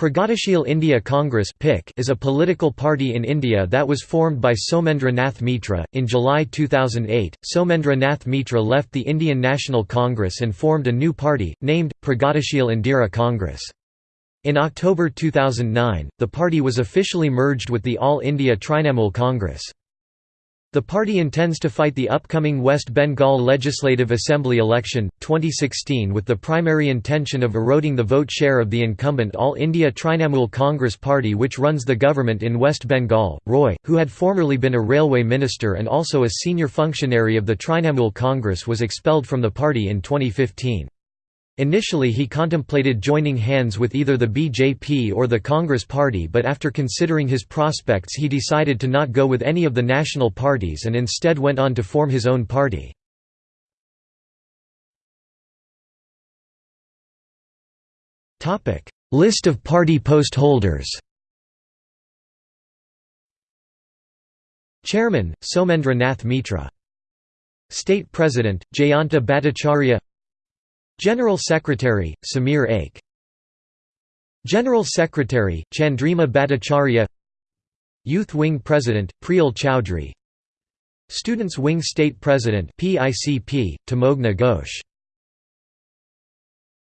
Pragatishil Indira Congress is a political party in India that was formed by Somendra Nath Mitra. In July 2008, Somendra Nath Mitra left the Indian National Congress and formed a new party, named, Pragatishil Indira Congress. In October 2009, the party was officially merged with the All India Trinamool Congress. The party intends to fight the upcoming West Bengal Legislative Assembly election, 2016 with the primary intention of eroding the vote share of the incumbent All India Trinamool Congress party which runs the government in West Bengal. Roy, who had formerly been a railway minister and also a senior functionary of the Trinamool Congress was expelled from the party in 2015. Initially he contemplated joining hands with either the BJP or the Congress Party but after considering his prospects he decided to not go with any of the national parties and instead went on to form his own party. List of party post holders Chairman, Somendra Nath Mitra. State President, Jayanta Bhattacharya General Secretary, Samir Aik General Secretary, Chandrima Bhattacharya. Youth Wing President, Priyal Chowdhury. Students Wing State President PICP, Tamogna Ghosh